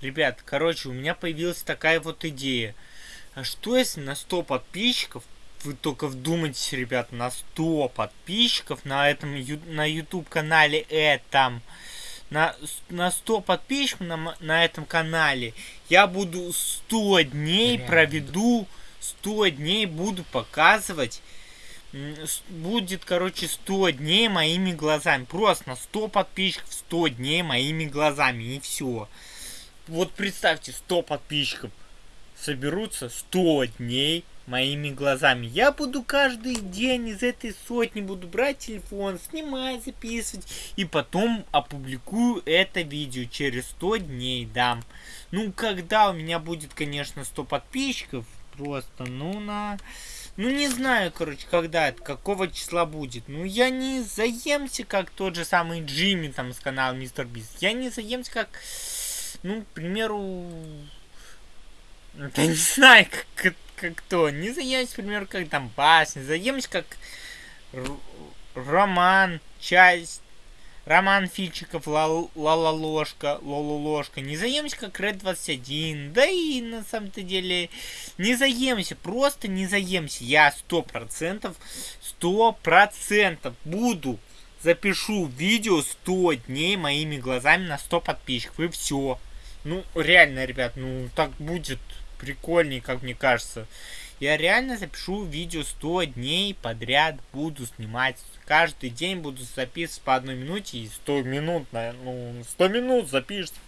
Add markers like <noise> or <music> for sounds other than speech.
Ребят, короче, у меня появилась такая вот идея. А что если на 100 подписчиков, вы только вдумайтесь, ребят, на 100 подписчиков на этом, на YouTube канале этом, на, на 100 подписчиков на, на этом канале, я буду 100 дней Реально. проведу, 100 дней буду показывать будет, короче, 100 дней моими глазами. Просто на 100 подписчиков 100 дней моими глазами. И все. Вот представьте, 100 подписчиков соберутся 100 дней моими глазами. Я буду каждый день из этой сотни буду брать телефон, снимать, записывать. И потом опубликую это видео через 100 дней, да. Ну, когда у меня будет, конечно, 100 подписчиков, просто, ну, на... Ну, не знаю, короче, когда это, какого числа будет. Ну, я не заемся, как тот же самый Джимми там с канала Мистер Бист. Я не заемся, как, ну, к примеру... Я не знаю, <laughs> как, как кто. Не заемся, к примеру, как там Бас. Не заемся, как Роман, часть Роман Фильчиков, Лала Ложка, Лола Ложка. Не заемся как Red 21. Да и на самом-то деле не заемся. Просто не заемся. Я сто процентов, сто процентов буду запишу видео 100 дней моими глазами на 100 подписчиков. И все. Ну, реально, ребят, ну так будет прикольнее, как мне кажется. Я реально запишу видео 100 дней подряд, буду снимать. Каждый день буду записывать по одной минуте и 100 минут, ну 100 минут запишется